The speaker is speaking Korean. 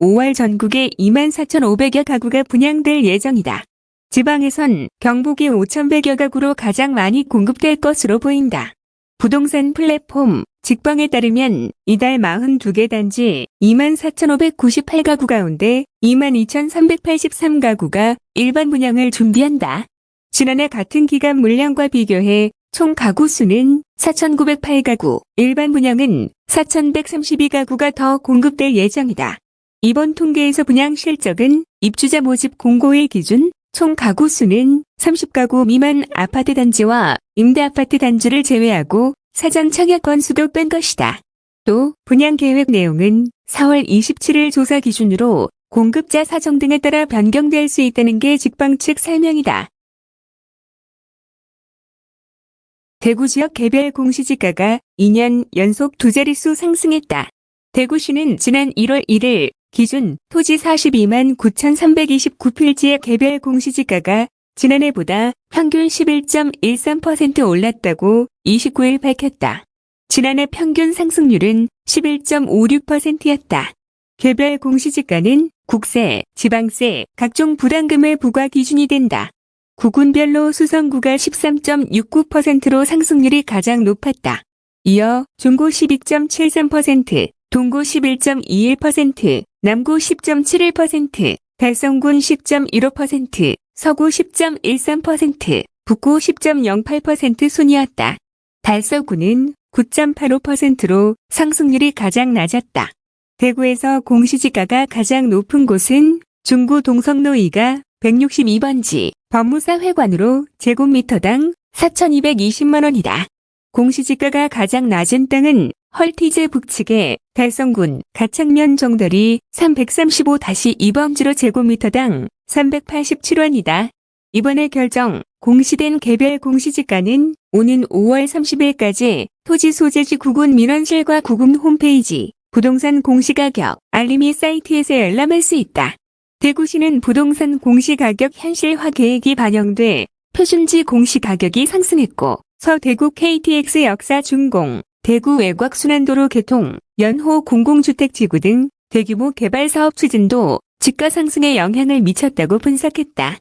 5월 전국에 24,500여 가구가 분양될 예정이다. 지방에선 경북이 5,100여 가구로 가장 많이 공급될 것으로 보인다. 부동산 플랫폼 직방에 따르면 이달 42개 단지 24,598가구 가운데 22,383가구가 일반 분양을 준비한다. 지난해 같은 기간 물량과 비교해 총 가구 수는 4,908가구, 일반 분양은 4,132가구가 더 공급될 예정이다. 이번 통계에서 분양 실적은 입주자 모집 공고일 기준 총 가구 수는 30가구 미만 아파트 단지와 임대 아파트 단지를 제외하고 사전 청약 건수도 뺀 것이다. 또 분양 계획 내용은 4월 27일 조사 기준으로 공급자 사정 등에 따라 변경될 수 있다는 게 직방 측 설명이다. 대구 지역 개별 공시지가가 2년 연속 두 자릿수 상승했다. 대구시는 지난 1월 1일 기준 토지 42만 9,329필지의 개별 공시지가가 지난해보다 평균 11.13% 올랐다고 29일 밝혔다. 지난해 평균 상승률은 11.56%였다. 개별 공시지가는 국세, 지방세, 각종 부담금의 부과 기준이 된다. 구군별로 수성구가 13.69%로 상승률이 가장 높았다. 이어 중구 12.73%, 동구 11.21%, 남구 10.71%, 달성군 10.15%, 서구 10.13%, 북구 10.08% 순이었다. 달서구는 9.85%로 상승률이 가장 낮았다. 대구에서 공시지가가 가장 높은 곳은 중구 동성로 2가 162번지 법무사 회관으로 제곱미터당 4,220만원이다. 공시지가가 가장 낮은 땅은 헐티제 북측의 달성군 가창면 정덜이 335-2범지로 제곱미터당 387원이다. 이번에 결정 공시된 개별 공시지가는 오는 5월 30일까지 토지 소재지 구군 민원실과 구군 홈페이지 부동산 공시가격 알림이 사이트에서 열람할 수 있다. 대구시는 부동산 공시가격 현실화 계획이 반영돼 표준지 공시가격이 상승했고 서대구 KTX 역사 준공, 대구 외곽 순환도로 개통, 연호 공공주택지구 등 대규모 개발 사업 추진도 집가 상승에 영향을 미쳤다고 분석했다.